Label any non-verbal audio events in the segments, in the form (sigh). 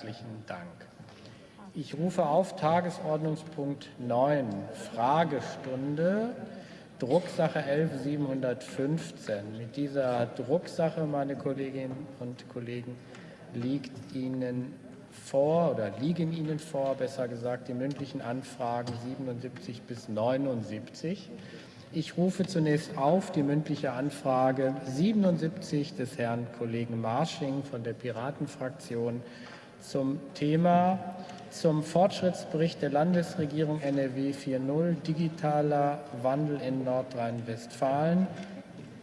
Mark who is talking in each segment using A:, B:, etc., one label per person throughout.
A: Herzlichen Dank. Ich rufe auf Tagesordnungspunkt 9, Fragestunde, Drucksache 11715. Mit dieser Drucksache, meine Kolleginnen und Kollegen, liegt Ihnen vor oder liegen Ihnen vor, besser gesagt, die mündlichen Anfragen 77 bis 79. Ich rufe zunächst auf die mündliche Anfrage 77 des Herrn Kollegen Marsching von der Piratenfraktion zum Thema zum Fortschrittsbericht der Landesregierung NRW 4.0 Digitaler Wandel in Nordrhein-Westfalen,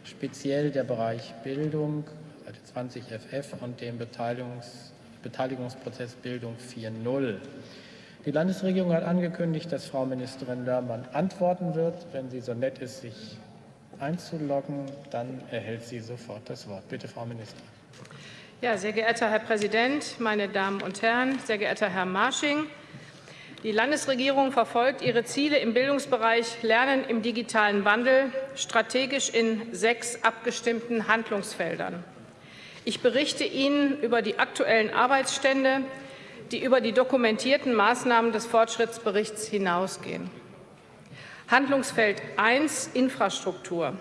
A: speziell der Bereich Bildung, Seite 20 FF und dem Beteiligungs Beteiligungsprozess Bildung 4.0. Die Landesregierung hat angekündigt, dass Frau Ministerin Lörmann antworten wird. Wenn sie so nett ist, sich einzuloggen, dann erhält sie sofort das Wort. Bitte, Frau Ministerin.
B: Ja, sehr geehrter Herr Präsident, meine Damen und Herren, sehr geehrter Herr Marsching! Die Landesregierung verfolgt ihre Ziele im Bildungsbereich Lernen im digitalen Wandel strategisch in sechs abgestimmten Handlungsfeldern. Ich berichte Ihnen über die aktuellen Arbeitsstände, die über die dokumentierten Maßnahmen des Fortschrittsberichts hinausgehen. Handlungsfeld 1 Infrastruktur.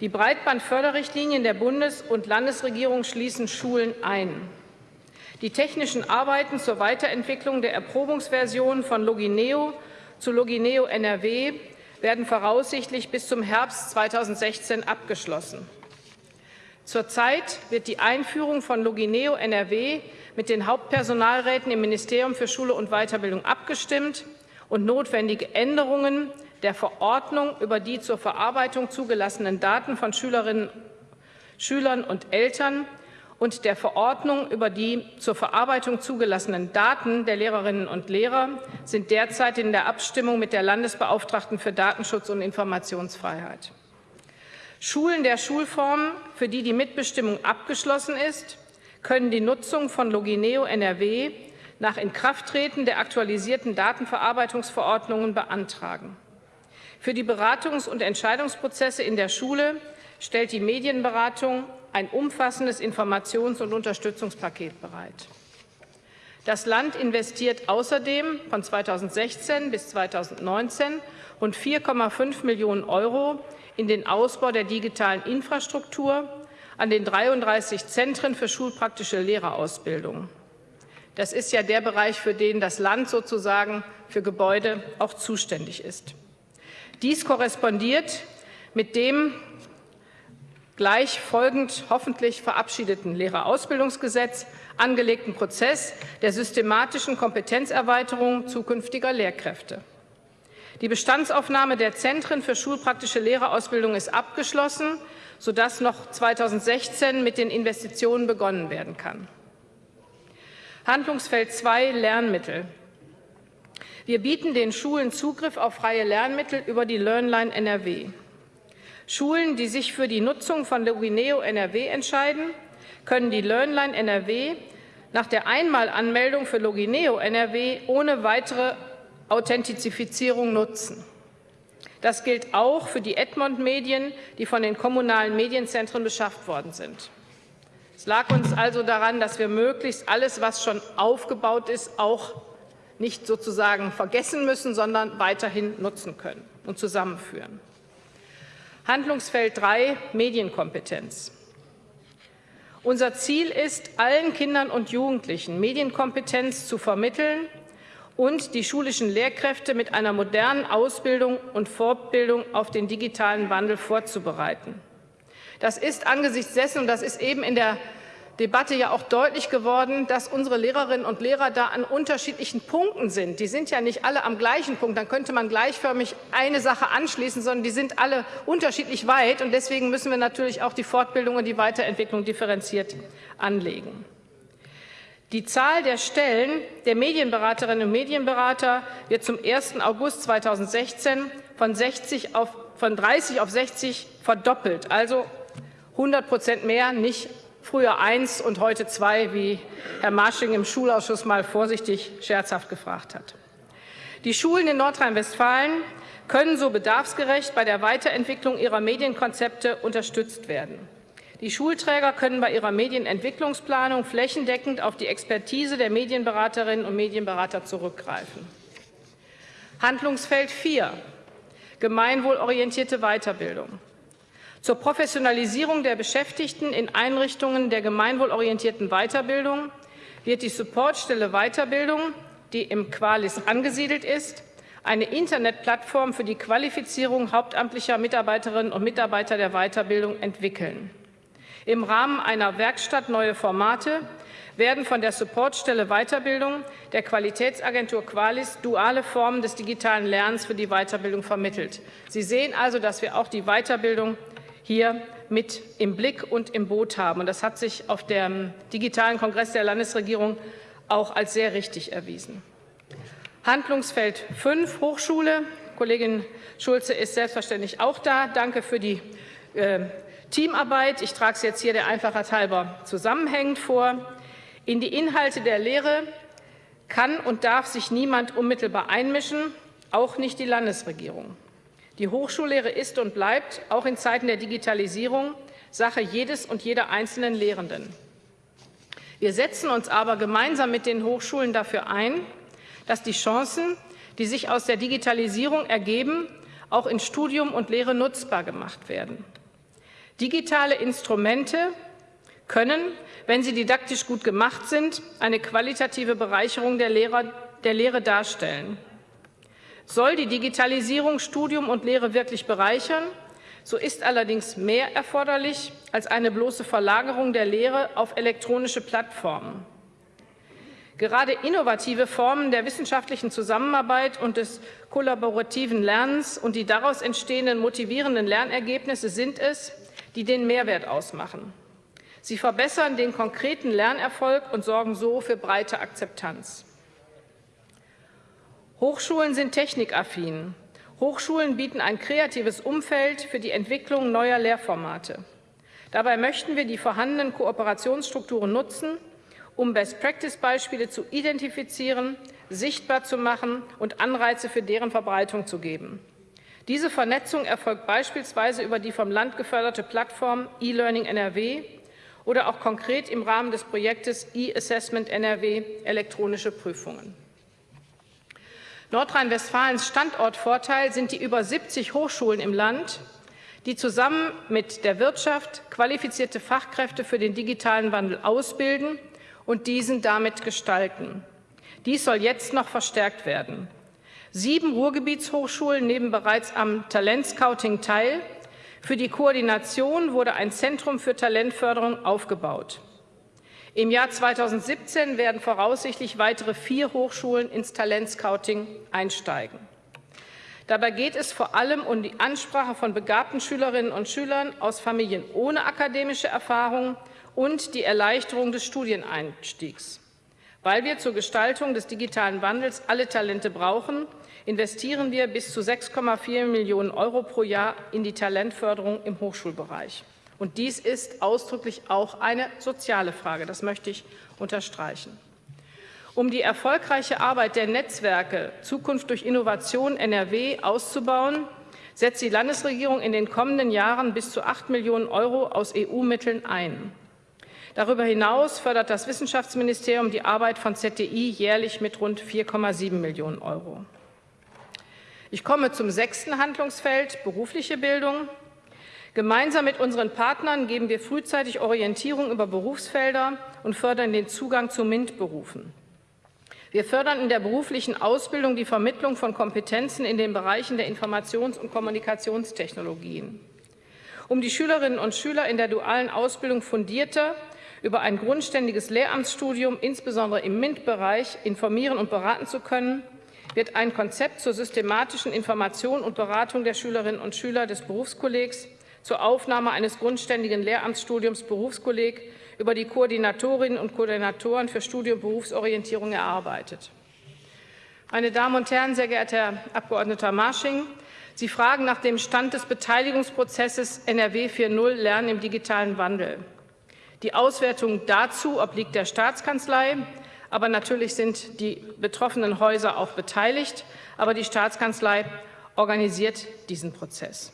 B: Die Breitbandförderrichtlinien der Bundes- und Landesregierung schließen Schulen ein. Die technischen Arbeiten zur Weiterentwicklung der Erprobungsversion von Logineo zu Logineo NRW werden voraussichtlich bis zum Herbst 2016 abgeschlossen. Zurzeit wird die Einführung von Logineo NRW mit den Hauptpersonalräten im Ministerium für Schule und Weiterbildung abgestimmt und notwendige Änderungen der Verordnung über die zur Verarbeitung zugelassenen Daten von Schülerinnen, Schülern und Eltern und der Verordnung über die zur Verarbeitung zugelassenen Daten der Lehrerinnen und Lehrer sind derzeit in der Abstimmung mit der Landesbeauftragten für Datenschutz und Informationsfreiheit. Schulen der Schulformen, für die die Mitbestimmung abgeschlossen ist, können die Nutzung von Logineo NRW nach Inkrafttreten der aktualisierten Datenverarbeitungsverordnungen beantragen. Für die Beratungs- und Entscheidungsprozesse in der Schule stellt die Medienberatung ein umfassendes Informations- und Unterstützungspaket bereit. Das Land investiert außerdem von 2016 bis 2019 rund 4,5 Millionen Euro in den Ausbau der digitalen Infrastruktur an den 33 Zentren für schulpraktische Lehrerausbildung. Das ist ja der Bereich, für den das Land sozusagen für Gebäude auch zuständig ist. Dies korrespondiert mit dem gleich folgend hoffentlich verabschiedeten Lehrerausbildungsgesetz angelegten Prozess der systematischen Kompetenzerweiterung zukünftiger Lehrkräfte. Die Bestandsaufnahme der Zentren für schulpraktische Lehrerausbildung ist abgeschlossen, sodass noch 2016 mit den Investitionen begonnen werden kann. Handlungsfeld 2 Lernmittel. Wir bieten den Schulen Zugriff auf freie Lernmittel über die LearnLine NRW. Schulen, die sich für die Nutzung von Logineo NRW entscheiden, können die LearnLine NRW nach der Einmalanmeldung für Logineo NRW ohne weitere Authentizifizierung nutzen. Das gilt auch für die Edmond-Medien, die von den kommunalen Medienzentren beschafft worden sind. Es lag uns also daran, dass wir möglichst alles, was schon aufgebaut ist, auch nicht sozusagen vergessen müssen, sondern weiterhin nutzen können und zusammenführen. Handlungsfeld 3 Medienkompetenz. Unser Ziel ist, allen Kindern und Jugendlichen Medienkompetenz zu vermitteln und die schulischen Lehrkräfte mit einer modernen Ausbildung und Fortbildung auf den digitalen Wandel vorzubereiten. Das ist angesichts dessen, und das ist eben in der Debatte ja auch deutlich geworden, dass unsere Lehrerinnen und Lehrer da an unterschiedlichen Punkten sind. Die sind ja nicht alle am gleichen Punkt, dann könnte man gleichförmig eine Sache anschließen, sondern die sind alle unterschiedlich weit. Und deswegen müssen wir natürlich auch die Fortbildung und die Weiterentwicklung differenziert anlegen. Die Zahl der Stellen der Medienberaterinnen und Medienberater wird zum 1. August 2016 von, 60 auf, von 30 auf 60 verdoppelt, also 100 Prozent mehr, nicht früher eins und heute zwei, wie Herr Marsching im Schulausschuss mal vorsichtig scherzhaft gefragt hat. Die Schulen in Nordrhein-Westfalen können so bedarfsgerecht bei der Weiterentwicklung ihrer Medienkonzepte unterstützt werden. Die Schulträger können bei ihrer Medienentwicklungsplanung flächendeckend auf die Expertise der Medienberaterinnen und Medienberater zurückgreifen. Handlungsfeld 4. Gemeinwohlorientierte Weiterbildung. Zur Professionalisierung der Beschäftigten in Einrichtungen der gemeinwohlorientierten Weiterbildung wird die Supportstelle Weiterbildung, die im Qualis angesiedelt ist, eine Internetplattform für die Qualifizierung hauptamtlicher Mitarbeiterinnen und Mitarbeiter der Weiterbildung entwickeln. Im Rahmen einer Werkstatt Neue Formate werden von der Supportstelle Weiterbildung der Qualitätsagentur Qualis duale Formen des digitalen Lernens für die Weiterbildung vermittelt. Sie sehen also, dass wir auch die Weiterbildung hier mit im Blick und im Boot haben. Und das hat sich auf dem digitalen Kongress der Landesregierung auch als sehr richtig erwiesen. Handlungsfeld 5, Hochschule. Kollegin Schulze ist selbstverständlich auch da. Danke für die äh, Teamarbeit. Ich trage es jetzt hier der Einfachheit halber zusammenhängend vor. In die Inhalte der Lehre kann und darf sich niemand unmittelbar einmischen, auch nicht die Landesregierung. Die Hochschullehre ist und bleibt auch in Zeiten der Digitalisierung Sache jedes und jeder einzelnen Lehrenden. Wir setzen uns aber gemeinsam mit den Hochschulen dafür ein, dass die Chancen, die sich aus der Digitalisierung ergeben, auch in Studium und Lehre nutzbar gemacht werden. Digitale Instrumente können, wenn sie didaktisch gut gemacht sind, eine qualitative Bereicherung der, Lehrer, der Lehre darstellen. Soll die Digitalisierung Studium und Lehre wirklich bereichern, so ist allerdings mehr erforderlich als eine bloße Verlagerung der Lehre auf elektronische Plattformen. Gerade innovative Formen der wissenschaftlichen Zusammenarbeit und des kollaborativen Lernens und die daraus entstehenden motivierenden Lernergebnisse sind es, die den Mehrwert ausmachen. Sie verbessern den konkreten Lernerfolg und sorgen so für breite Akzeptanz. Hochschulen sind technikaffin. Hochschulen bieten ein kreatives Umfeld für die Entwicklung neuer Lehrformate. Dabei möchten wir die vorhandenen Kooperationsstrukturen nutzen, um Best-Practice-Beispiele zu identifizieren, sichtbar zu machen und Anreize für deren Verbreitung zu geben. Diese Vernetzung erfolgt beispielsweise über die vom Land geförderte Plattform E-Learning NRW oder auch konkret im Rahmen des Projektes E-Assessment NRW elektronische Prüfungen. Nordrhein-Westfalens Standortvorteil sind die über 70 Hochschulen im Land, die zusammen mit der Wirtschaft qualifizierte Fachkräfte für den digitalen Wandel ausbilden und diesen damit gestalten. Dies soll jetzt noch verstärkt werden. Sieben Ruhrgebietshochschulen nehmen bereits am Talentscouting teil. Für die Koordination wurde ein Zentrum für Talentförderung aufgebaut. Im Jahr 2017 werden voraussichtlich weitere vier Hochschulen ins Talentscouting einsteigen. Dabei geht es vor allem um die Ansprache von begabten Schülerinnen und Schülern aus Familien ohne akademische Erfahrung und die Erleichterung des Studieneinstiegs. Weil wir zur Gestaltung des digitalen Wandels alle Talente brauchen, investieren wir bis zu 6,4 Millionen Euro pro Jahr in die Talentförderung im Hochschulbereich. Und dies ist ausdrücklich auch eine soziale Frage. Das möchte ich unterstreichen. Um die erfolgreiche Arbeit der Netzwerke Zukunft durch Innovation NRW auszubauen, setzt die Landesregierung in den kommenden Jahren bis zu 8 Millionen Euro aus EU-Mitteln ein. Darüber hinaus fördert das Wissenschaftsministerium die Arbeit von ZDI jährlich mit rund 4,7 Millionen Euro. Ich komme zum sechsten Handlungsfeld berufliche Bildung. Gemeinsam mit unseren Partnern geben wir frühzeitig Orientierung über Berufsfelder und fördern den Zugang zu MINT-Berufen. Wir fördern in der beruflichen Ausbildung die Vermittlung von Kompetenzen in den Bereichen der Informations- und Kommunikationstechnologien. Um die Schülerinnen und Schüler in der dualen Ausbildung fundierter über ein grundständiges Lehramtsstudium, insbesondere im MINT-Bereich, informieren und beraten zu können, wird ein Konzept zur systematischen Information und Beratung der Schülerinnen und Schüler des Berufskollegs zur Aufnahme eines grundständigen Lehramtsstudiums Berufskolleg über die Koordinatorinnen und Koordinatoren für und Berufsorientierung erarbeitet. Meine Damen und Herren, sehr geehrter Herr Abg. Marsching, Sie fragen nach dem Stand des Beteiligungsprozesses NRW 4.0 Lernen im digitalen Wandel. Die Auswertung dazu obliegt der Staatskanzlei, aber natürlich sind die betroffenen Häuser auch beteiligt. Aber die Staatskanzlei organisiert diesen Prozess.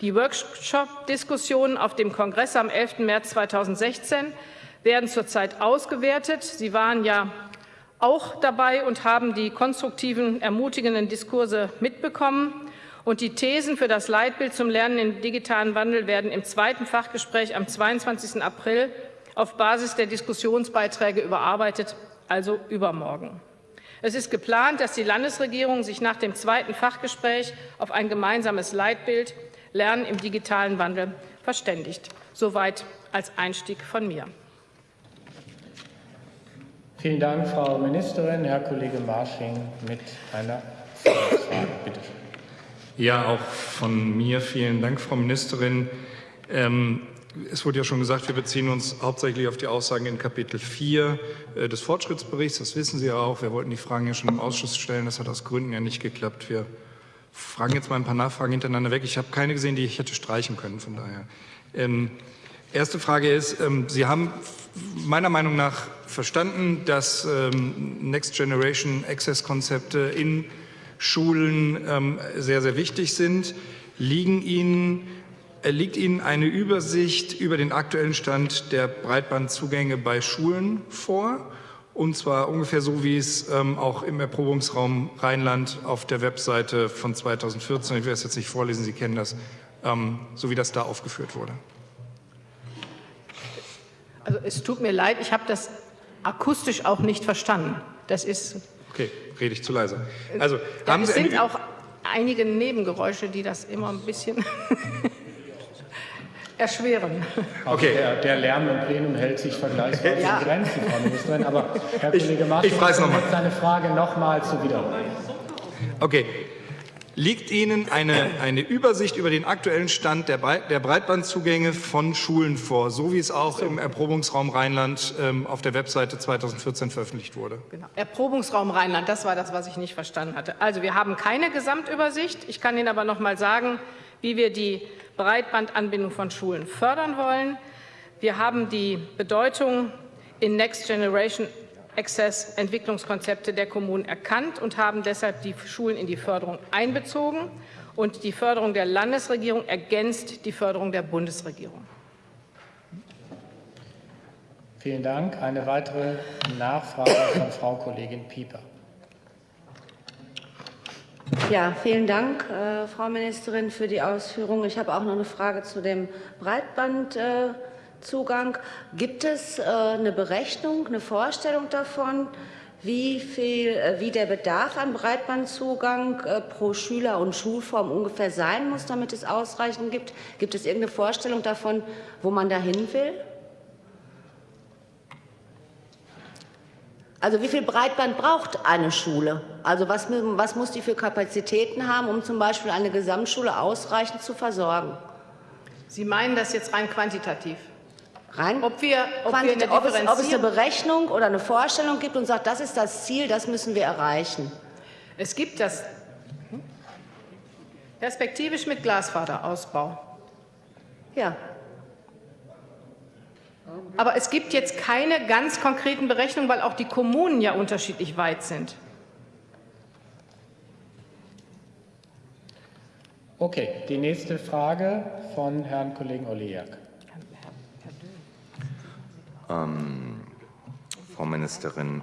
B: Die Workshop-Diskussionen auf dem Kongress am 11. März 2016 werden zurzeit ausgewertet. Sie waren ja auch dabei und haben die konstruktiven, ermutigenden Diskurse mitbekommen. Und die Thesen für das Leitbild zum Lernen im digitalen Wandel werden im zweiten Fachgespräch am 22. April auf Basis der Diskussionsbeiträge überarbeitet, also übermorgen. Es ist geplant, dass die Landesregierung sich nach dem zweiten Fachgespräch auf ein gemeinsames Leitbild Lernen im digitalen Wandel verständigt. Soweit als Einstieg von mir.
A: Vielen Dank, Frau Ministerin. Herr Kollege Marsching mit einer Frage. Bitte schön.
C: Ja, auch von mir vielen Dank, Frau Ministerin. Ähm, es wurde ja schon gesagt, wir beziehen uns hauptsächlich auf die Aussagen in Kapitel 4 äh, des Fortschrittsberichts. Das wissen Sie ja auch. Wir wollten die Fragen ja schon im Ausschuss stellen. Das hat aus Gründen ja nicht geklappt. Wir fragen jetzt mal ein paar Nachfragen hintereinander weg. Ich habe keine gesehen, die ich hätte streichen können. Von daher. Ähm, erste Frage ist, ähm, Sie haben meiner Meinung nach verstanden, dass ähm, Next Generation Access Konzepte in Schulen ähm, sehr, sehr wichtig sind. Liegen Ihnen, äh, liegt Ihnen eine Übersicht über den aktuellen Stand der Breitbandzugänge bei Schulen vor? Und zwar ungefähr so, wie es ähm, auch im Erprobungsraum Rheinland auf der Webseite von 2014, ich werde es jetzt nicht vorlesen, Sie kennen das, ähm, so wie das da aufgeführt wurde.
B: Also es tut mir leid, ich habe das akustisch auch nicht verstanden. Das ist.
C: Okay, rede ich zu leise. Also
B: ja, haben es Sie sind auch einige Nebengeräusche, die das immer ein bisschen (laughs) erschweren.
A: Okay. Der, der, Lärm im Plenum hält sich vergleichsweise ja. in Grenzen, Frau Ministerin. Aber Herr Kollege Martin,
C: ich, ich
A: seine Frage noch mal zu wiederholen.
C: Okay, Liegt Ihnen eine, eine Übersicht über den aktuellen Stand der, der, Breitbandzugänge von Schulen vor, so wie es auch im Erprobungsraum Rheinland ähm, auf der Webseite 2014 veröffentlicht wurde?
B: Genau. Erprobungsraum Rheinland, das war das, was ich nicht verstanden hatte. Also wir haben keine Gesamtübersicht. Ich kann Ihnen aber noch mal sagen, wie wir die Breitbandanbindung von Schulen fördern wollen. Wir haben die Bedeutung in Next Generation Access Entwicklungskonzepte der Kommunen erkannt und haben deshalb die Schulen in die Förderung einbezogen. Und die Förderung der Landesregierung ergänzt die Förderung der Bundesregierung.
A: Vielen Dank. Eine weitere Nachfrage von Frau Kollegin Pieper.
D: Ja, vielen Dank, äh, Frau Ministerin, für die Ausführungen. Ich habe auch noch eine Frage zu dem Breitband. Äh, Zugang. Gibt es äh, eine Berechnung, eine Vorstellung davon, wie, viel, äh, wie der Bedarf an Breitbandzugang äh, pro Schüler und Schulform ungefähr sein muss, damit es ausreichend gibt? Gibt es irgendeine Vorstellung davon, wo man dahin will? Also wie viel Breitband braucht eine Schule? Also was, was muss die für Kapazitäten haben, um zum Beispiel eine Gesamtschule ausreichend zu versorgen?
B: Sie meinen das jetzt rein quantitativ?
D: Rein, ob, wir, ob, wir eine ob, es, ob es eine Berechnung oder eine Vorstellung gibt und sagt, das ist das Ziel, das müssen wir erreichen.
B: Es gibt das perspektivisch mit Glasfaserausbau.
D: Ja.
B: Aber es gibt jetzt keine ganz konkreten Berechnungen, weil auch die Kommunen ja unterschiedlich weit sind.
A: Okay, die nächste Frage von Herrn Kollegen Oliak.
E: Ähm, Frau Ministerin,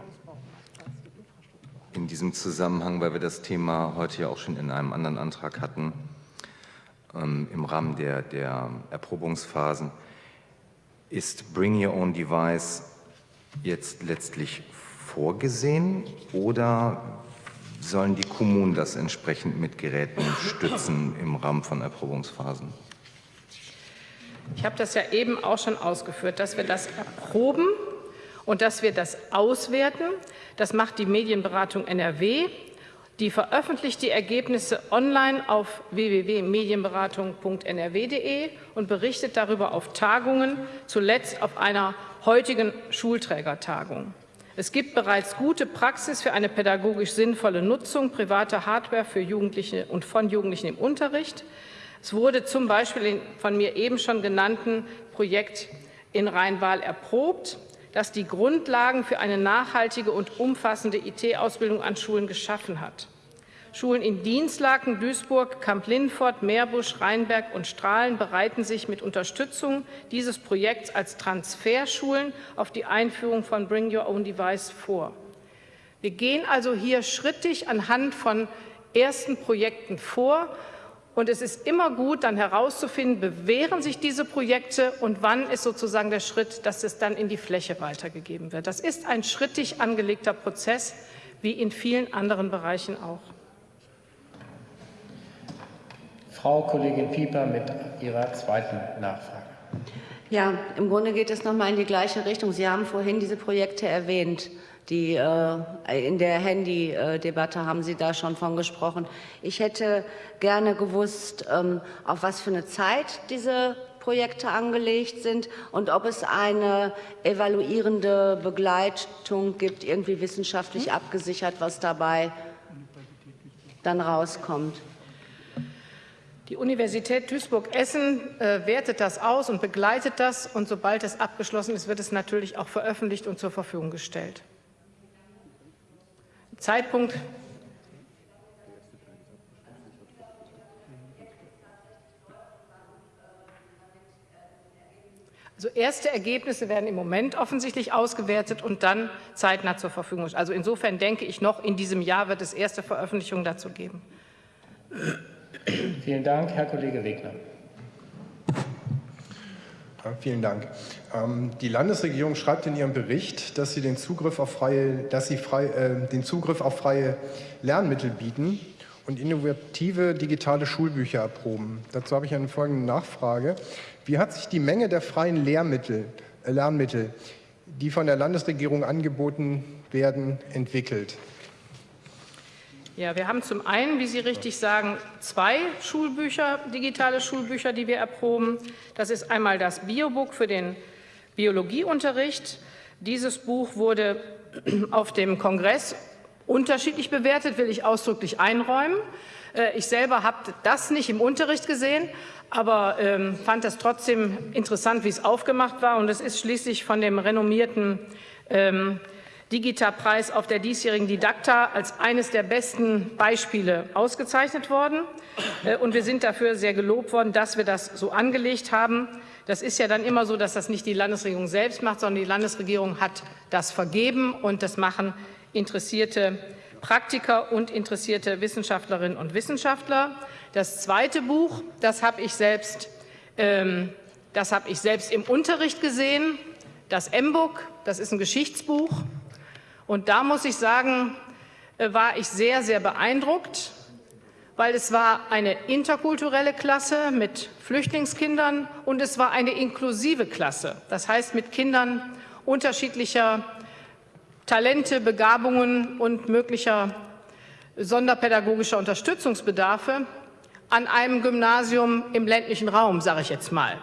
E: in diesem Zusammenhang, weil wir das Thema heute ja auch schon in einem anderen Antrag hatten, ähm, im Rahmen der, der Erprobungsphasen, ist Bring Your Own Device jetzt letztlich vorgesehen oder sollen die Kommunen das entsprechend mit Geräten stützen im Rahmen von Erprobungsphasen?
B: Ich habe das ja eben auch schon ausgeführt, dass wir das erproben und dass wir das auswerten. Das macht die Medienberatung NRW. Die veröffentlicht die Ergebnisse online auf www.medienberatung.nrw.de und berichtet darüber auf Tagungen, zuletzt auf einer heutigen Schulträgertagung. Es gibt bereits gute Praxis für eine pädagogisch sinnvolle Nutzung privater Hardware für Jugendliche und von Jugendlichen im Unterricht. Es wurde zum Beispiel von mir eben schon genannten Projekt in Rhein-Waal erprobt, das die Grundlagen für eine nachhaltige und umfassende IT-Ausbildung an Schulen geschaffen hat. Schulen in Dienstlaken, Duisburg, Kamp-Lindfort, Meerbusch, Rheinberg und Strahlen bereiten sich mit Unterstützung dieses Projekts als Transferschulen auf die Einführung von Bring Your Own Device vor. Wir gehen also hier schrittig anhand von ersten Projekten vor. Und es ist immer gut, dann herauszufinden, bewähren sich diese Projekte und wann ist sozusagen der Schritt, dass es dann in die Fläche weitergegeben wird. Das ist ein schrittig angelegter Prozess, wie in vielen anderen Bereichen auch.
A: Frau Kollegin Pieper mit Ihrer zweiten Nachfrage.
D: Ja, im Grunde geht es noch mal in die gleiche Richtung. Sie haben vorhin diese Projekte erwähnt. Die, äh, in der Handy-Debatte haben Sie da schon von gesprochen. Ich hätte gerne gewusst, ähm, auf was für eine Zeit diese Projekte angelegt sind und ob es eine evaluierende Begleitung gibt, irgendwie wissenschaftlich abgesichert, was dabei dann rauskommt.
B: Die Universität Duisburg-Essen äh, wertet das aus und begleitet das. Und sobald es abgeschlossen ist, wird es natürlich auch veröffentlicht und zur Verfügung gestellt. Zeitpunkt Also erste Ergebnisse werden im Moment offensichtlich ausgewertet und dann zeitnah zur Verfügung. Also insofern denke ich noch, in diesem Jahr wird es erste Veröffentlichungen dazu geben.
A: Vielen Dank, Herr Kollege Wegner.
F: Vielen Dank. Ähm, die Landesregierung schreibt in ihrem Bericht, dass sie den Zugriff auf freie, dass sie frei, äh, den Zugriff auf freie Lernmittel bieten und innovative digitale Schulbücher erproben. Dazu habe ich eine folgende Nachfrage. Wie hat sich die Menge der freien Lehrmittel, äh, Lernmittel, die von der Landesregierung angeboten werden, entwickelt?
B: Ja, wir haben zum einen, wie Sie richtig sagen, zwei Schulbücher, digitale Schulbücher, die wir erproben. Das ist einmal das Biobook für den Biologieunterricht. Dieses Buch wurde (clears throat) auf dem Kongress unterschiedlich bewertet, will ich ausdrücklich einräumen. Äh, ich selber habe das nicht im Unterricht gesehen, aber ähm, fand es trotzdem interessant, wie es aufgemacht war. Und es ist schließlich von dem renommierten ähm, Digita-Preis auf der diesjährigen Didakta als eines der besten Beispiele ausgezeichnet worden. Äh, und wir sind dafür sehr gelobt worden, dass wir das so angelegt haben. Das ist ja dann immer so, dass das nicht die Landesregierung selbst macht, sondern die Landesregierung hat das vergeben und das machen interessierte Praktiker und interessierte Wissenschaftlerinnen und Wissenschaftler. Das zweite Buch, das habe ich selbst, ähm, das habe ich selbst im Unterricht gesehen. Das M-Book, das ist ein Geschichtsbuch. Und da muss ich sagen, äh, war ich sehr, sehr beeindruckt, weil es war eine interkulturelle Klasse mit Flüchtlingskindern und es war eine inklusive Klasse. Das heißt mit Kindern unterschiedlicher Talente, Begabungen und möglicher sonderpädagogischer Unterstützungsbedarfe an einem Gymnasium im ländlichen Raum, sage ich jetzt mal.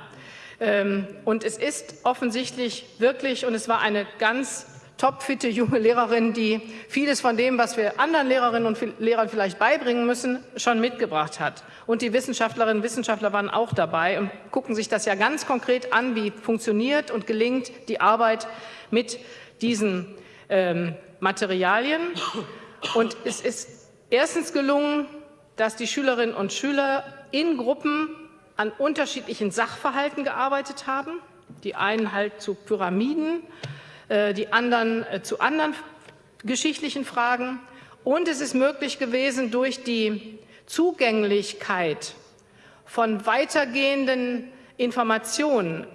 B: Ähm, und es ist offensichtlich wirklich, und es war eine ganz topfitte junge Lehrerin, die vieles von dem, was wir anderen Lehrerinnen und Lehrern vielleicht beibringen müssen, schon mitgebracht hat. Und die Wissenschaftlerinnen und Wissenschaftler waren auch dabei und gucken sich das ja ganz konkret an, wie funktioniert und gelingt die Arbeit mit diesen ähm, Materialien. Und es ist erstens gelungen, dass die Schülerinnen und Schüler in Gruppen an unterschiedlichen Sachverhalten gearbeitet haben. Die einen halt zu Pyramiden, die anderen äh, zu anderen geschichtlichen Fragen. Und es ist möglich gewesen, durch die Zugänglichkeit von weitergehenden Informationen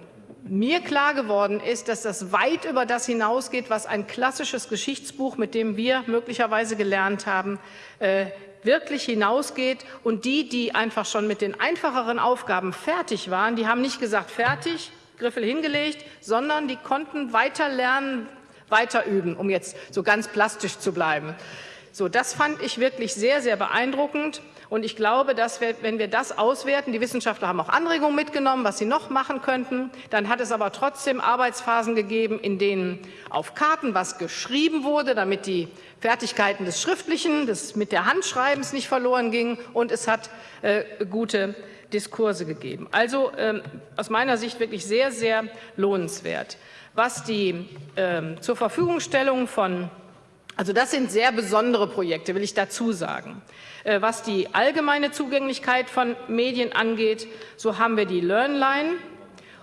B: mir klar geworden ist, dass das weit über das hinausgeht, was ein klassisches Geschichtsbuch, mit dem wir möglicherweise gelernt haben, äh, wirklich hinausgeht. Und die, die einfach schon mit den einfacheren Aufgaben fertig waren, die haben nicht gesagt, fertig, Griffel hingelegt, sondern die konnten weiter lernen, weiter üben, um jetzt so ganz plastisch zu bleiben. So, das fand ich wirklich sehr, sehr beeindruckend. Und ich glaube, dass wir, wenn wir das auswerten, die Wissenschaftler haben auch Anregungen mitgenommen, was sie noch machen könnten, dann hat es aber trotzdem Arbeitsphasen gegeben, in denen auf Karten was geschrieben wurde, damit die Fertigkeiten des Schriftlichen, des mit der Handschreibens nicht verloren gingen. Und es hat äh, gute Diskurse gegeben. Also ähm, aus meiner Sicht wirklich sehr, sehr lohnenswert. Was die ähm, zur Verfügungstellung von Also das sind sehr besondere Projekte, will ich dazu sagen. Äh, was die allgemeine Zugänglichkeit von Medien angeht, so haben wir die LearnLine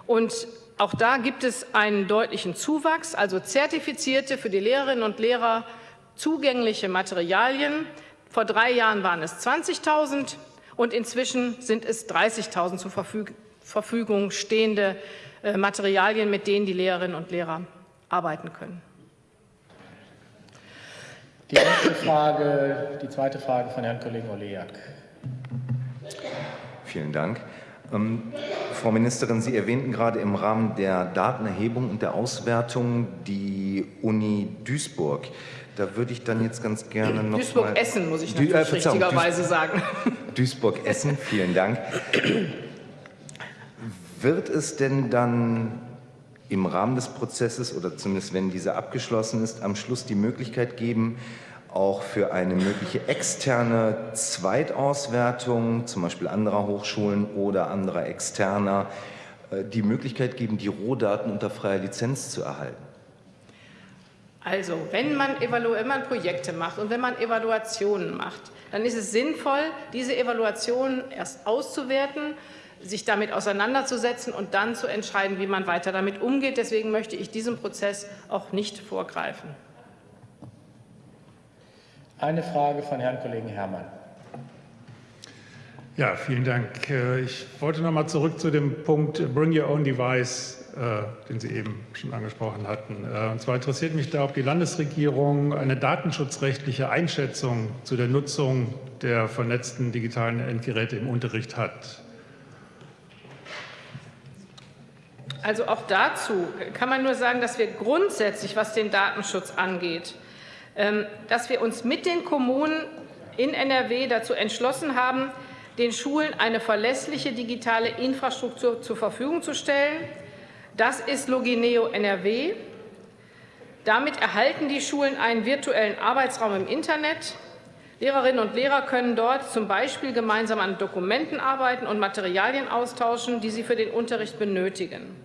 B: und auch da gibt es einen deutlichen Zuwachs, also zertifizierte für die Lehrerinnen und Lehrer zugängliche Materialien. Vor drei Jahren waren es 20.000 und inzwischen sind es 30.000 zur Verfügung stehende äh, Materialien, mit denen die Lehrerinnen und Lehrer arbeiten können.
A: Die nächste Frage, die zweite Frage von Herrn Kollegen Olejak.
E: Vielen Dank. Ähm, Frau Ministerin, Sie erwähnten gerade im Rahmen der Datenerhebung und der Auswertung die Uni Duisburg. Da würde ich dann jetzt ganz gerne noch
B: Duisburg-Essen, muss ich natürlich äh, richtigerweise Duis sagen. (laughs)
E: Duisburg-Essen, vielen Dank. Wird es denn dann im Rahmen des Prozesses oder zumindest wenn dieser abgeschlossen ist, am Schluss die Möglichkeit geben, auch für eine mögliche externe Zweitauswertung, zum Beispiel anderer Hochschulen oder anderer externer, äh, die Möglichkeit geben, die Rohdaten unter freier Lizenz zu erhalten?
B: Also, wenn man, wenn man Projekte macht und wenn man Evaluationen macht, dann ist es sinnvoll, diese Evaluationen erst auszuwerten sich damit auseinanderzusetzen und dann zu entscheiden, wie man weiter damit umgeht. Deswegen möchte ich diesem Prozess auch nicht vorgreifen.
A: Eine Frage von Herrn Kollegen Herrmann.
G: Ja, vielen Dank. Äh, ich wollte noch mal zurück zu dem Punkt Bring Your Own Device, äh, den Sie eben schon angesprochen hatten. Äh, und zwar interessiert mich da, ob die Landesregierung eine datenschutzrechtliche Einschätzung zu der Nutzung der vernetzten digitalen Endgeräte im Unterricht hat.
B: Also auch dazu kann man nur sagen, dass wir grundsätzlich, was den Datenschutz angeht, ähm, dass wir uns mit den Kommunen in NRW dazu entschlossen haben, den Schulen eine verlässliche digitale Infrastruktur zur Verfügung zu stellen. Das ist Logineo NRW. Damit erhalten die Schulen einen virtuellen Arbeitsraum im Internet. Lehrerinnen und Lehrer können dort zum Beispiel gemeinsam an Dokumenten arbeiten und Materialien austauschen, die sie für den Unterricht benötigen.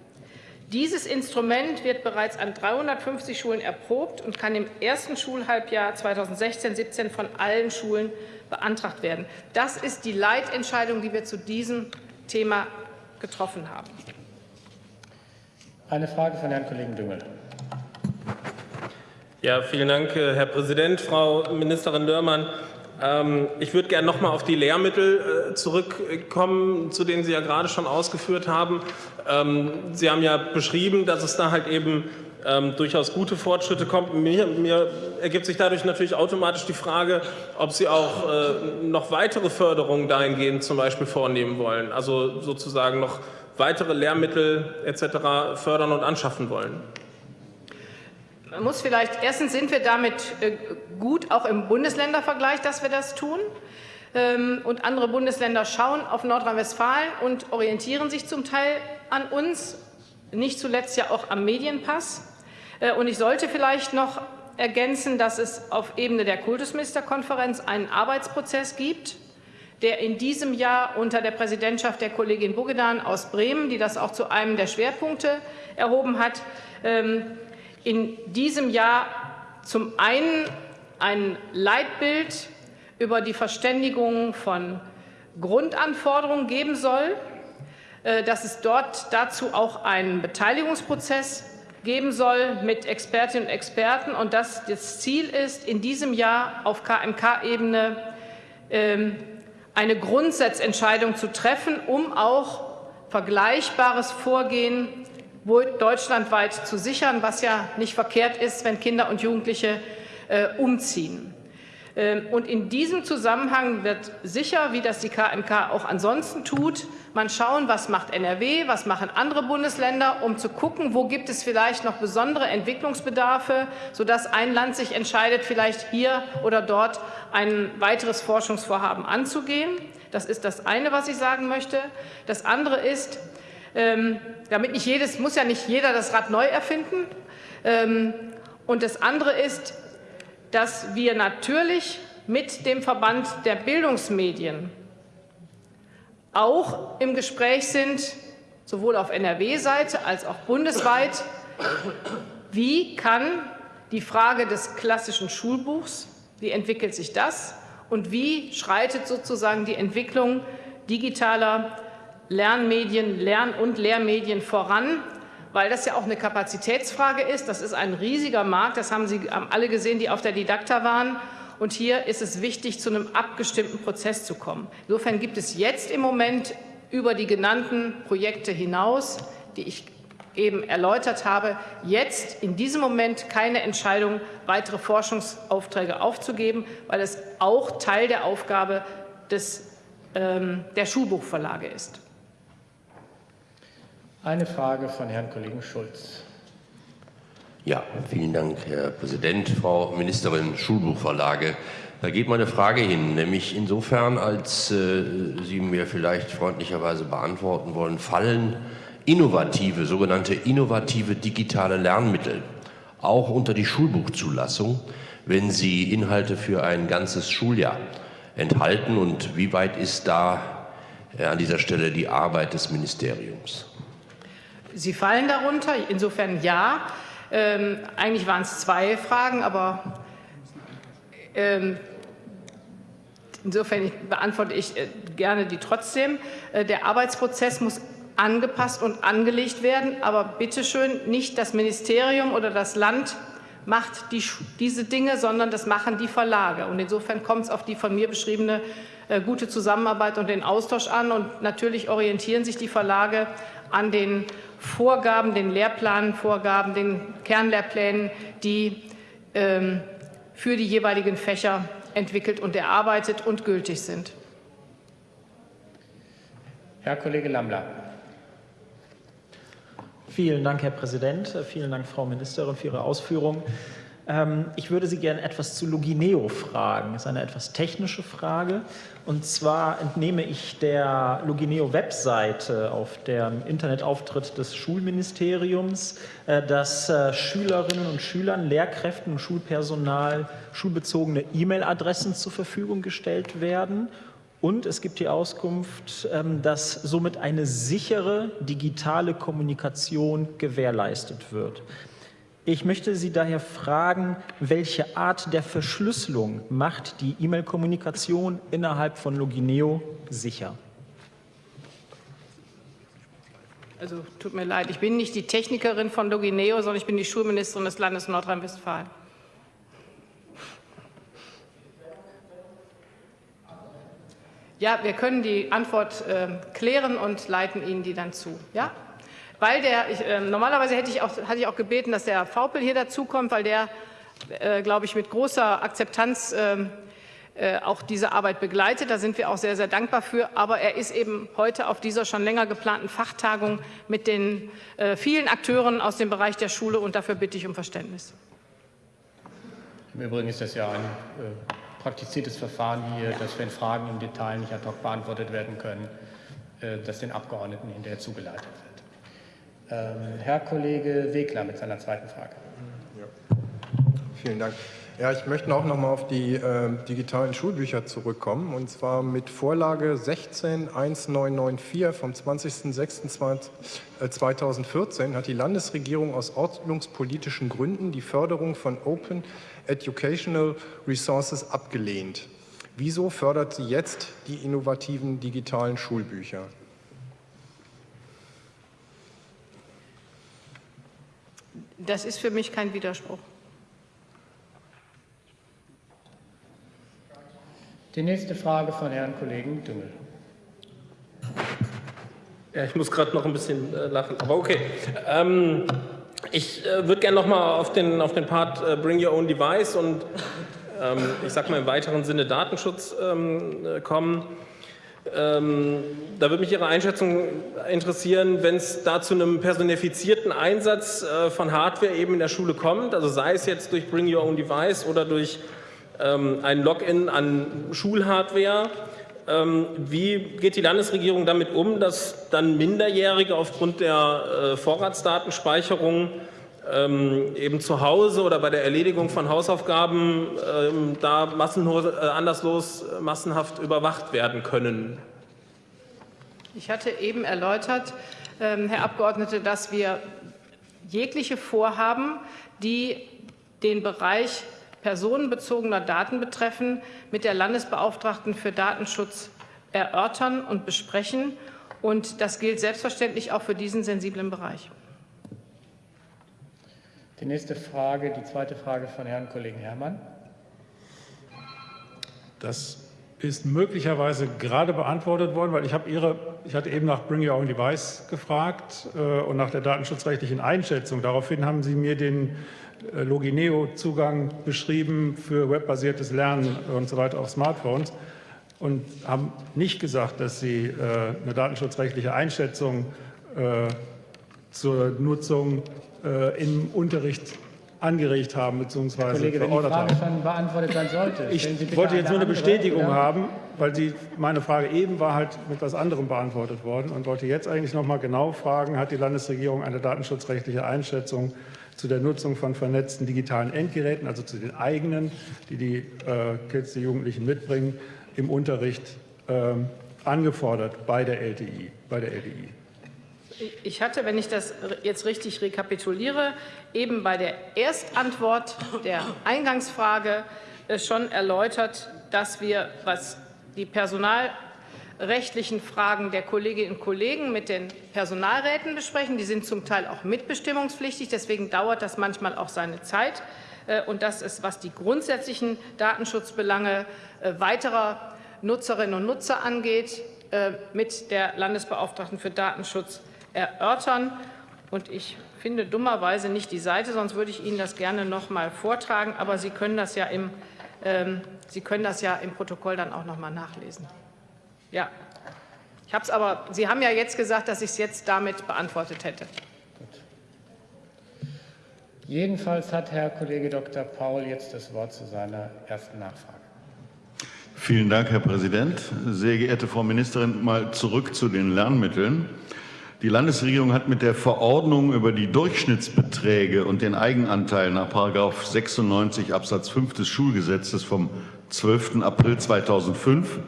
B: Dieses Instrument wird bereits an 350 Schulen erprobt und kann im ersten Schulhalbjahr 2016-17 von allen Schulen beantragt werden. Das ist die Leitentscheidung, die wir zu diesem Thema getroffen haben.
A: Eine Frage von Herrn Kollegen Düngel.
H: Ja, vielen Dank, äh, Herr Präsident. Frau Ministerin Dörmann, ähm, ich würde gerne noch mal auf die Lehrmittel äh, zurückkommen, zu denen Sie ja gerade schon ausgeführt haben. Ähm, Sie haben ja beschrieben, dass es da halt eben ähm, durchaus gute Fortschritte kommt. Mir, mir, ergibt sich dadurch natürlich automatisch die Frage, ob Sie auch äh, noch weitere Förderungen dahingehend zum Beispiel vornehmen wollen, also sozusagen noch weitere Lehrmittel etc. fördern und anschaffen wollen.
B: Man muss vielleicht, erstens sind wir damit äh, gut, auch im Bundesländervergleich, dass wir das tun. Ähm, und andere Bundesländer schauen auf Nordrhein-Westfalen und orientieren sich zum Teil an uns, nicht zuletzt ja auch am Medienpass. Äh, und ich sollte vielleicht noch ergänzen, dass es auf Ebene der Kultusministerkonferenz einen Arbeitsprozess gibt, der in diesem Jahr unter der Präsidentschaft der Kollegin Bogedan aus Bremen, die das auch zu einem der Schwerpunkte erhoben hat, ähm, in diesem Jahr zum einen ein Leitbild über die Verständigung von Grundanforderungen geben soll, äh, dass es dort dazu auch einen Beteiligungsprozess geben soll mit Expertinnen und Experten und dass das Ziel ist, in diesem Jahr auf KMK-Ebene ähm, eine Grundsatzentscheidung zu treffen, um auch vergleichbares Vorgehen deutschlandweit zu sichern, was ja nicht verkehrt ist, wenn Kinder und Jugendliche äh, umziehen. Ähm, und in diesem Zusammenhang wird sicher, wie das die KMK auch ansonsten tut, man schauen, was macht NRW, was machen andere Bundesländer, um zu gucken, wo gibt es vielleicht noch besondere Entwicklungsbedarfe, sodass ein Land sich entscheidet, vielleicht hier oder dort ein weiteres Forschungsvorhaben anzugehen. Das ist das eine, was ich sagen möchte. Das andere ist, ähm, damit nicht jedes, muss ja nicht jeder das Rad neu erfinden. Ähm, und das andere ist, dass wir natürlich mit dem Verband der Bildungsmedien auch im Gespräch sind, sowohl auf NRW-Seite als auch bundesweit, wie kann die Frage des klassischen Schulbuchs. Wie entwickelt sich das? Und wie schreitet sozusagen die Entwicklung digitaler Lernmedien, Lern- und Lehrmedien voran? Weil das ja auch eine Kapazitätsfrage ist. Das ist ein riesiger Markt. Das haben Sie alle gesehen, die auf der Didakta waren. Und hier ist es wichtig, zu einem abgestimmten Prozess zu kommen. Insofern gibt es jetzt im Moment über die genannten Projekte hinaus, die ich eben erläutert habe, jetzt in diesem Moment keine Entscheidung, weitere Forschungsaufträge aufzugeben, weil es auch Teil der Aufgabe des, ähm, der Schulbuchverlage ist.
A: Eine Frage von Herrn Kollegen Schulz.
I: Ja, vielen Dank, Herr Präsident. Frau Ministerin, Schulbuchverlage. Da geht meine Frage hin, nämlich insofern, als äh, Sie mir vielleicht freundlicherweise beantworten wollen, fallen innovative, sogenannte innovative digitale Lernmittel auch unter die Schulbuchzulassung, wenn sie Inhalte für ein ganzes Schuljahr enthalten und wie weit ist da äh, an dieser Stelle die Arbeit des Ministeriums?
B: Sie fallen darunter, insofern ja. Ähm, eigentlich waren es zwei Fragen, aber ähm, insofern beantworte ich äh, gerne die trotzdem. Äh, der Arbeitsprozess muss angepasst und angelegt werden. Aber bitte schön, nicht das Ministerium oder das Land macht die, diese Dinge, sondern das machen die Verlage. Und insofern kommt es auf die von mir beschriebene äh, gute Zusammenarbeit und den Austausch an. Und natürlich orientieren sich die Verlage an den Vorgaben, den Lehrplanvorgaben, den Kernlehrplänen, die ähm, für die jeweiligen Fächer entwickelt und erarbeitet und gültig sind.
A: Herr Kollege Lammler.
J: Vielen Dank, Herr Präsident. Vielen Dank, Frau Ministerin, für Ihre Ausführungen. Ähm, ich würde Sie gerne etwas zu Logineo fragen. Das ist eine etwas technische Frage. Und zwar entnehme ich der Logineo-Webseite auf dem Internetauftritt des Schulministeriums, äh, dass äh, Schülerinnen und Schülern, Lehrkräften und Schulpersonal schulbezogene E-Mail-Adressen zur Verfügung gestellt werden und es gibt die Auskunft, ähm, dass somit eine sichere digitale Kommunikation gewährleistet wird. Ich möchte Sie daher fragen, welche Art der Verschlüsselung macht die E-Mail-Kommunikation innerhalb von Logineo sicher?
B: Also tut mir leid, ich bin nicht die Technikerin von Logineo, sondern ich bin die Schulministerin des Landes Nordrhein-Westfalen. Ja, wir können die Antwort äh, klären und leiten Ihnen die dann zu. Ja? Weil der, ich, äh, normalerweise hätte ich, auch, hatte ich auch gebeten, dass der Vaupel hier dazukommt, weil der, äh, glaube ich, mit großer Akzeptanz ähm, äh, auch diese Arbeit begleitet. Da sind wir auch sehr, sehr dankbar für. Aber er ist eben heute auf dieser schon länger geplanten Fachtagung mit den äh, vielen Akteuren aus dem Bereich der Schule und dafür bitte ich um Verständnis.
A: Im Übrigen ist das ja ein äh, praktiziertes Verfahren hier, dass wenn Fragen im Detail nicht ad hoc beantwortet werden können, äh, das den Abgeordneten hinterher zugeleitet wird. Ähm, Herr Kollege Wegler mit seiner zweiten Frage.
F: Ja. Vielen Dank. Ja, ich möchte auch noch mal auf die äh, digitalen Schulbücher zurückkommen. Und zwar mit Vorlage 161994 vom 20.06.2014 hat die Landesregierung aus ordnungspolitischen Gründen die Förderung von Open Educational Resources abgelehnt. Wieso fördert sie jetzt die innovativen digitalen Schulbücher?
B: Das ist für mich kein Widerspruch.
A: Die nächste Frage von Herrn Kollegen Düngel.
H: Ja, ich muss gerade noch ein bisschen äh, lachen, aber okay. Ähm, ich äh, würde gerne noch mal auf den, auf den Part äh, Bring Your Own Device und ähm, ich sage mal im weiteren Sinne Datenschutz ähm, äh, kommen. Ähm, da würde mich Ihre Einschätzung interessieren, wenn es da zu einem personifizierten Einsatz äh, von Hardware eben in der Schule kommt, also sei es jetzt durch Bring Your Own Device oder durch ähm, ein Login an Schulhardware. Ähm, wie geht die Landesregierung damit um, dass dann Minderjährige aufgrund der äh, Vorratsdatenspeicherung ähm, eben zu Hause oder bei der Erledigung von Hausaufgaben da massenlos, äh, anderslos massenhaft überwacht werden können?
B: Ich hatte eben erläutert, Herr Abgeordneter, dass wir jegliche Vorhaben, die den Bereich personenbezogener Daten betreffen, mit der Landesbeauftragten für Datenschutz erörtern und besprechen. Und das gilt selbstverständlich auch für diesen sensiblen Bereich.
A: Die nächste Frage, die zweite Frage von Herrn Kollegen Herrmann.
G: Das ist möglicherweise gerade beantwortet worden, weil ich, habe Ihre, ich hatte eben nach Bring Your Own Device gefragt äh, und nach der datenschutzrechtlichen Einschätzung. Daraufhin haben Sie mir den äh, Logineo-Zugang beschrieben für webbasiertes Lernen und so weiter auf Smartphones und haben nicht gesagt, dass Sie äh, eine datenschutzrechtliche Einschätzung äh, zur Nutzung äh, im Unterricht angeregt haben bzw. Verordert haben.
A: schon beantwortet sein sollte.
G: Ich wollte jetzt nur eine
A: andere,
G: Bestätigung
A: oder?
G: haben, weil die, meine Frage eben war halt mit etwas anderem beantwortet worden und wollte jetzt eigentlich noch mal genau fragen, hat die Landesregierung eine datenschutzrechtliche Einschätzung zu der Nutzung von vernetzten digitalen Endgeräten, also zu den eigenen, die die äh, Kids, die Jugendlichen mitbringen, im Unterricht ähm, angefordert bei der LTI, bei der LTI.
B: Ich hatte, wenn ich das jetzt richtig rekapituliere, eben bei der Erstantwort der Eingangsfrage äh, schon erläutert, dass wir, was die personalrechtlichen Fragen der Kolleginnen und Kollegen mit den Personalräten besprechen. Die sind zum Teil auch mitbestimmungspflichtig, deswegen dauert das manchmal auch seine Zeit. Äh, Und das ist, was die grundsätzlichen Datenschutzbelange äh, weiterer Nutzerinnen und Nutzer angeht, mit der Landesbeauftragten für Datenschutz erörtern. Und ich finde dummerweise nicht die Seite, sonst würde ich Ihnen das gerne noch mal vortragen. Aber Sie können das ja im, ähm, Sie können das ja im Protokoll dann auch noch mal nachlesen. Ja, ich habe es aber. Sie haben ja jetzt gesagt, dass ich es jetzt damit beantwortet hätte.
A: Jedenfalls hat Herr Kollege Dr. Paul jetzt das Wort zu seiner ersten Nachfrage.
K: Vielen Dank, Herr Präsident. Sehr geehrte Frau Ministerin, mal zurück zu den Lernmitteln. Die Landesregierung hat mit der Verordnung über die Durchschnittsbeträge und den Eigenanteil nach 96 Absatz 5 des Schulgesetzes vom 12. April 2005,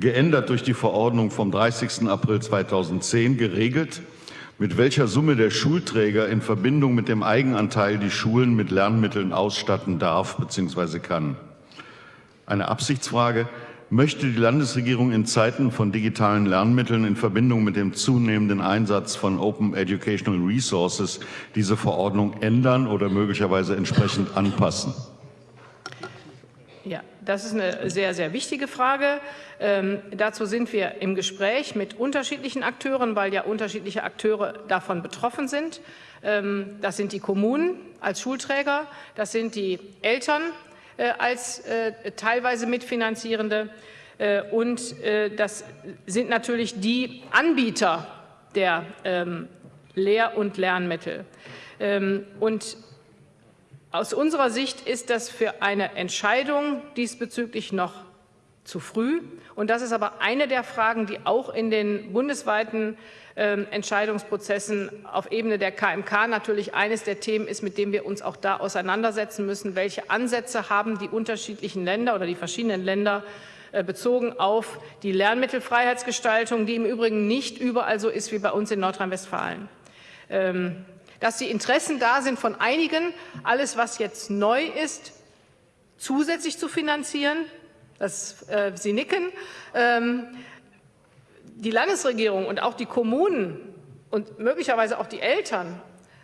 K: geändert durch die Verordnung vom 30. April 2010, geregelt, mit welcher Summe der Schulträger in Verbindung mit dem Eigenanteil die Schulen mit Lernmitteln ausstatten darf bzw. kann. Eine Absichtsfrage. Möchte die Landesregierung in Zeiten von digitalen Lernmitteln in Verbindung mit dem zunehmenden Einsatz von Open Educational Resources diese Verordnung ändern oder möglicherweise entsprechend anpassen?
B: Ja, das ist eine sehr, sehr wichtige Frage. Ähm, dazu sind wir im Gespräch mit unterschiedlichen Akteuren, weil ja unterschiedliche Akteure davon betroffen sind. Ähm, das sind die Kommunen als Schulträger, das sind die Eltern als äh, teilweise Mitfinanzierende äh, und äh, das sind natürlich die Anbieter der ähm, Lehr- und Lernmittel. Ähm, und aus unserer Sicht ist das für eine Entscheidung diesbezüglich noch zu früh. Und das ist aber eine der Fragen, die auch in den bundesweiten Entscheidungsprozessen auf Ebene der KMK natürlich eines der Themen ist, mit dem wir uns auch da auseinandersetzen müssen. Welche Ansätze haben die unterschiedlichen Länder oder die verschiedenen Länder äh, bezogen auf die Lernmittelfreiheitsgestaltung, die im Übrigen nicht überall so ist wie bei uns in Nordrhein-Westfalen. Ähm, dass die Interessen da sind von einigen, alles, was jetzt neu ist, zusätzlich zu finanzieren. Das, äh, Sie nicken. Ähm, die Landesregierung und auch die Kommunen und möglicherweise auch die Eltern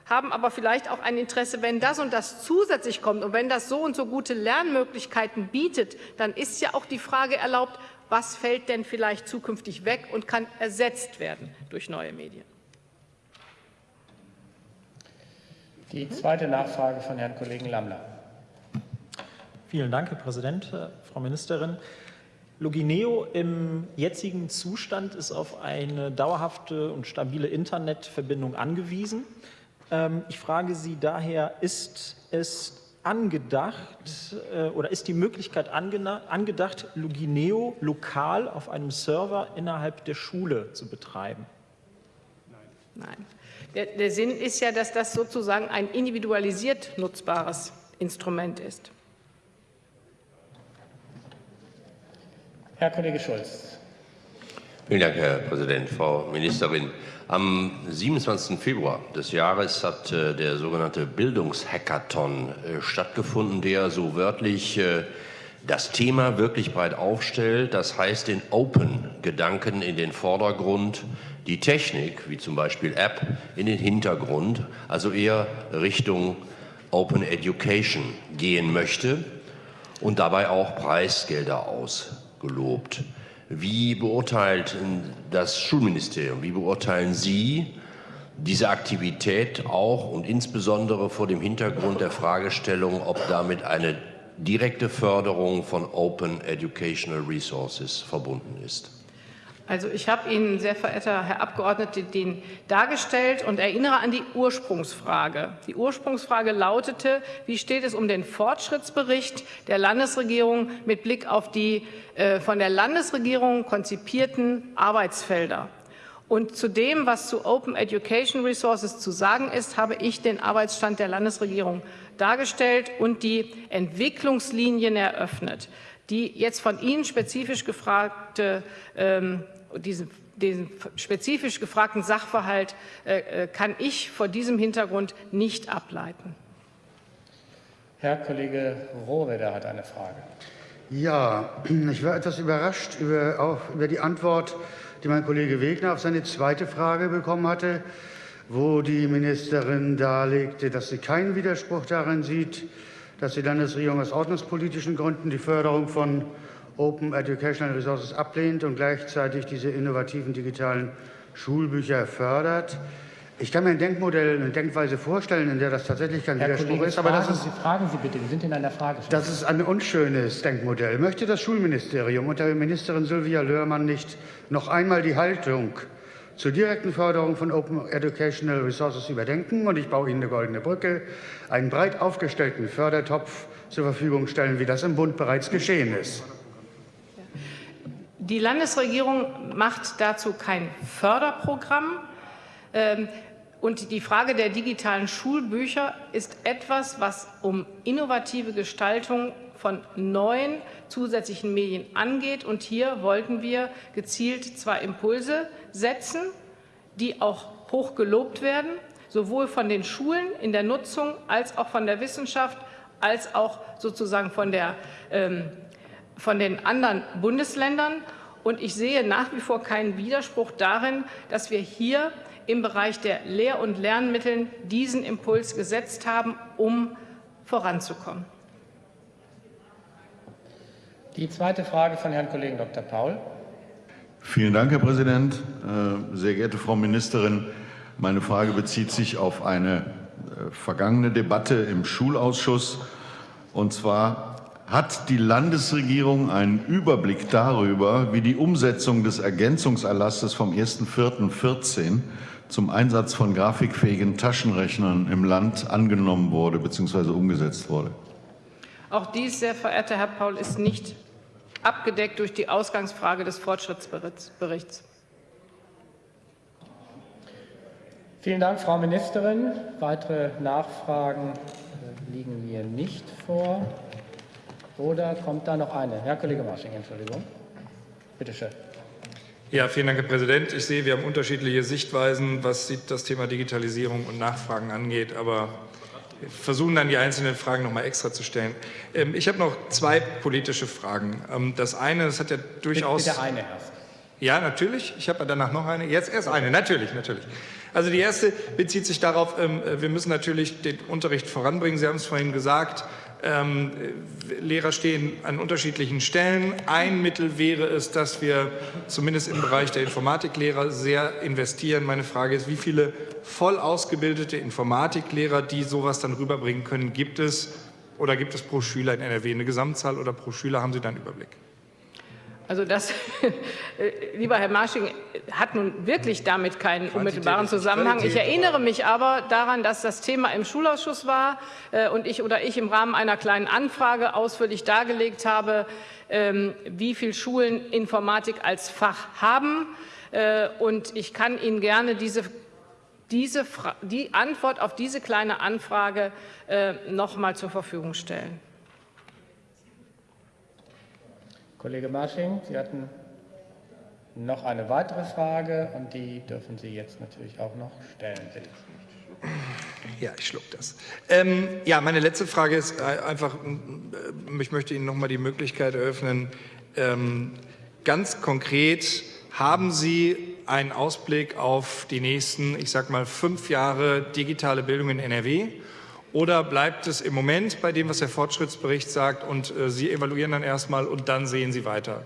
B: haben aber vielleicht auch ein Interesse, wenn das und das zusätzlich kommt und wenn das so und so gute Lernmöglichkeiten bietet, dann ist ja auch die Frage erlaubt, was fällt denn vielleicht zukünftig weg und kann ersetzt werden durch neue Medien.
A: Die zweite Nachfrage von Herrn Kollegen Lammler.
J: Vielen Dank, Herr Präsident, Frau Ministerin. Logineo im jetzigen Zustand ist auf eine dauerhafte und stabile Internetverbindung angewiesen. Ähm, Ich frage Sie daher, ist es angedacht äh, oder ist die Möglichkeit angedacht, Logineo lokal auf einem Server innerhalb der Schule zu betreiben?
B: Nein. Der, der Sinn ist ja, dass das sozusagen ein individualisiert nutzbares Instrument ist.
A: Herr Kollege Schulz.
I: Vielen Dank, Herr Präsident. Frau Ministerin, am 27. Februar des Jahres hat äh, der sogenannte Bildungshackathon äh, stattgefunden, der so wörtlich äh, das Thema wirklich breit aufstellt. Das heißt, den Open-Gedanken in den Vordergrund, die Technik, wie zum Beispiel App, in den Hintergrund, also eher Richtung Open Education gehen möchte und dabei auch Preisgelder ausgelobt. Wie beurteilt das Schulministerium, wie beurteilen Sie diese Aktivität auch und insbesondere vor dem Hintergrund der Fragestellung, ob damit eine direkte Förderung von Open Educational Resources verbunden ist?
B: Also ich habe Ihnen, sehr verehrter Herr Abgeordneter, den dargestellt und erinnere an die Ursprungsfrage. Die Ursprungsfrage lautete, wie steht es um den Fortschrittsbericht der Landesregierung mit Blick auf die äh, von der Landesregierung konzipierten Arbeitsfelder? Und zu dem, was zu Open Education Resources zu sagen ist, habe ich den Arbeitsstand der Landesregierung dargestellt und die Entwicklungslinien eröffnet. Die jetzt von Ihnen spezifisch gefragte ähm, diesen, diesen spezifisch gefragten Sachverhalt äh, äh, kann ich vor diesem Hintergrund nicht ableiten.
A: Herr Kollege Rohwedder hat eine Frage.
L: Ja, (clears throat) ich war etwas überrascht über, auch über die Antwort, die mein Kollege Wegner auf seine zweite Frage bekommen hatte, wo die Ministerin darlegte, dass sie keinen Widerspruch darin sieht, dass die Landesregierung aus ordnungspolitischen Gründen die Förderung von Open Educational Resources ablehnt und gleichzeitig diese innovativen digitalen Schulbücher fördert. Ich kann mir ein Denkmodell, eine Denkweise vorstellen, in der das tatsächlich kein
A: Herr
L: Widerspruch
A: Kollege,
L: ist. Aber
A: fragen
L: das ist,
A: Sie, fragen Sie bitte, wir sind in einer Frage.
L: das ist ein unschönes Denkmodell. Möchte das Schulministerium unter Ministerin Sylvia Löhrmann nicht noch einmal die Haltung zur direkten Förderung von Open Educational Resources überdenken? Und ich baue Ihnen eine goldene Brücke, einen breit aufgestellten Fördertopf zur Verfügung stellen, wie das im Bund bereits geschehen ist.
B: Die Landesregierung macht dazu kein Förderprogramm. Ähm, und die Frage der digitalen Schulbücher ist etwas, was um innovative Gestaltung von neuen zusätzlichen Medien angeht. Und hier wollten wir gezielt zwei Impulse setzen, die auch hoch gelobt werden, sowohl von den Schulen in der Nutzung als auch von der Wissenschaft, als auch sozusagen von, der, ähm, von den anderen Bundesländern. Und ich sehe nach wie vor keinen Widerspruch darin, dass wir hier im Bereich der Lehr- und Lernmittel diesen Impuls gesetzt haben, um voranzukommen.
A: Die zweite Frage von Herrn Kollegen Dr. Paul.
K: Vielen Dank, Herr Präsident. Äh, sehr geehrte Frau Ministerin, meine Frage bezieht sich auf eine äh, vergangene Debatte im Schulausschuss. Und zwar hat die Landesregierung einen Überblick darüber, wie die Umsetzung des Ergänzungserlasses vom 1.4.14 zum Einsatz von grafikfähigen Taschenrechnern im Land angenommen wurde bzw. umgesetzt wurde?
B: Auch dies, sehr verehrter Herr Paul, ist nicht abgedeckt durch die Ausgangsfrage des Fortschrittsberichts.
A: Vielen Dank, Frau Ministerin. Weitere Nachfragen äh, liegen mir nicht vor. Oder kommt da noch eine? Herr Kollege Marsching, Entschuldigung. Bitte schön.
C: Ja, vielen Dank, Herr Präsident. Ich sehe, wir haben unterschiedliche Sichtweisen, was das Thema Digitalisierung und Nachfragen angeht, aber versuchen dann die einzelnen Fragen noch mal extra zu stellen. Ähm, ich habe noch zwei politische Fragen. Ähm, das eine, das hat ja durchaus...
A: Bitte eine erst.
C: Ja, natürlich. Ich habe danach noch eine. Jetzt erst eine. Natürlich, natürlich. Also die erste bezieht sich darauf, ähm, wir müssen natürlich den Unterricht voranbringen. Sie haben es vorhin gesagt, ähm, Lehrer stehen an unterschiedlichen Stellen. Ein Mittel wäre es, dass wir zumindest im Bereich der Informatiklehrer sehr investieren. Meine Frage ist, wie viele voll ausgebildete Informatiklehrer, die sowas dann rüberbringen können, gibt es? Oder gibt es pro Schüler in NRW eine Gesamtzahl oder pro Schüler? Haben Sie da einen Überblick?
B: Also das, äh, (laughs) lieber Herr Marsching, hat nun wirklich damit keinen unmittelbaren Zusammenhang. Ich erinnere mich aber daran, dass das Thema im Schulausschuss war äh, und ich oder ich im Rahmen einer kleinen Anfrage ausführlich dargelegt habe, ähm, wie viele Schulen Informatik als Fach haben. Äh, und ich kann Ihnen gerne diese diese, die Antwort auf diese kleine Anfrage noch mal zur Verfügung stellen.
A: Kollege Marsching, Sie hatten noch eine weitere Frage und die dürfen Sie jetzt natürlich auch noch stellen, bitte.
C: Ja, ich schluck das. Ähm, ja, meine letzte Frage ist äh, einfach, ich möchte Ihnen noch mal die Möglichkeit eröffnen, ähm, ganz konkret, haben Sie einen Ausblick auf die nächsten, ich sag mal, fünf Jahre digitale Bildung in NRW? Oder bleibt es im Moment bei dem, was der Fortschrittsbericht sagt und äh, Sie evaluieren dann erstmal und dann sehen Sie weiter?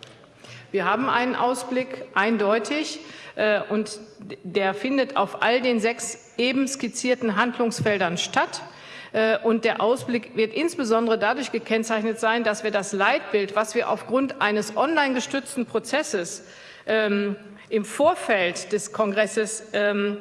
B: Wir haben einen Ausblick, eindeutig, äh, und der findet auf all den sechs eben skizzierten Handlungsfeldern statt. Äh, und der Ausblick wird insbesondere dadurch gekennzeichnet sein, dass wir das Leitbild, was wir aufgrund eines online gestützten Prozesses ähm, im Vorfeld des Kongresses ähm,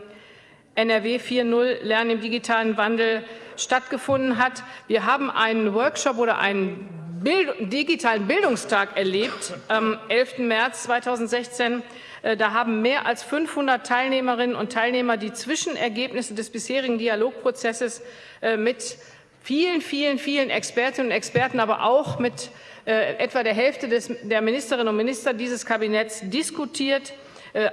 B: NRW 4.0 Lernen im digitalen Wandel stattgefunden hat. Wir haben einen Workshop oder einen Bild digitalen Bildungstag erlebt am 11. März 2016. Äh, da haben mehr als 500 Teilnehmerinnen und Teilnehmer die Zwischenergebnisse des bisherigen Dialogprozesses äh, mit vielen, vielen, vielen Expertinnen und Experten, aber auch mit äh, etwa der Hälfte des, der Ministerinnen und Minister dieses Kabinetts diskutiert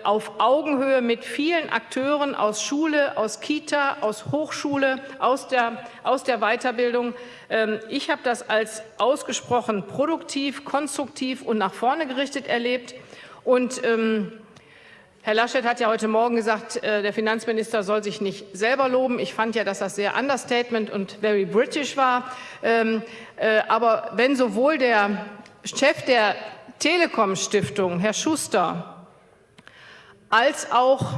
B: auf Augenhöhe mit vielen Akteuren aus Schule, aus Kita, aus Hochschule, aus der, aus der Weiterbildung. Ähm, ich habe das als ausgesprochen produktiv, konstruktiv und nach vorne gerichtet erlebt. Und ähm, Herr Laschet hat ja heute Morgen gesagt, äh, der Finanzminister soll sich nicht selber loben. Ich fand ja, dass das sehr Understatement und very British war. Ähm, äh, aber wenn sowohl der Chef der Telekom-Stiftung, Herr Schuster, als auch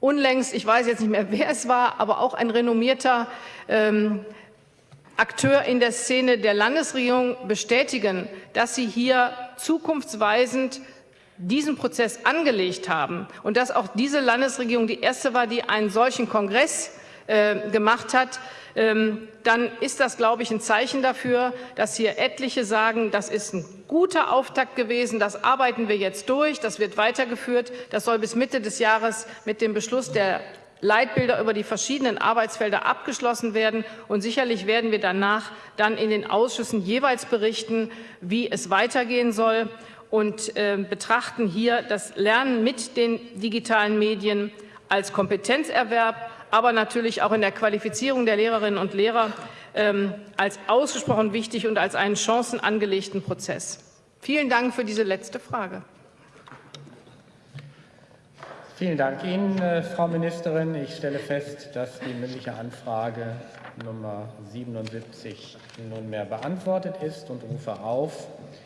B: unlängst, ich weiß jetzt nicht mehr, wer es war, aber auch ein renommierter ähm, Akteur in der Szene der Landesregierung bestätigen, dass sie hier zukunftsweisend diesen Prozess angelegt haben und dass auch diese Landesregierung die erste war, die einen solchen Kongress äh, gemacht hat, ähm, dann ist das, glaube ich, ein Zeichen dafür, dass hier etliche sagen, das ist ein guter Auftakt gewesen, das arbeiten wir jetzt durch, das wird weitergeführt, das soll bis Mitte des Jahres mit dem Beschluss der Leitbilder über die verschiedenen Arbeitsfelder abgeschlossen werden. Und sicherlich werden wir danach dann in den Ausschüssen jeweils berichten, wie es weitergehen soll und äh, betrachten hier das Lernen mit den digitalen Medien als Kompetenzerwerb, aber natürlich auch in der Qualifizierung der Lehrerinnen und Lehrer ähm, als ausgesprochen wichtig und als einen chancenangelegten Prozess. Vielen Dank für diese letzte Frage.
A: Vielen Dank Ihnen, äh, Frau Ministerin. Ich stelle fest, dass die mündliche Anfrage Nummer 77 nunmehr beantwortet ist und rufe auf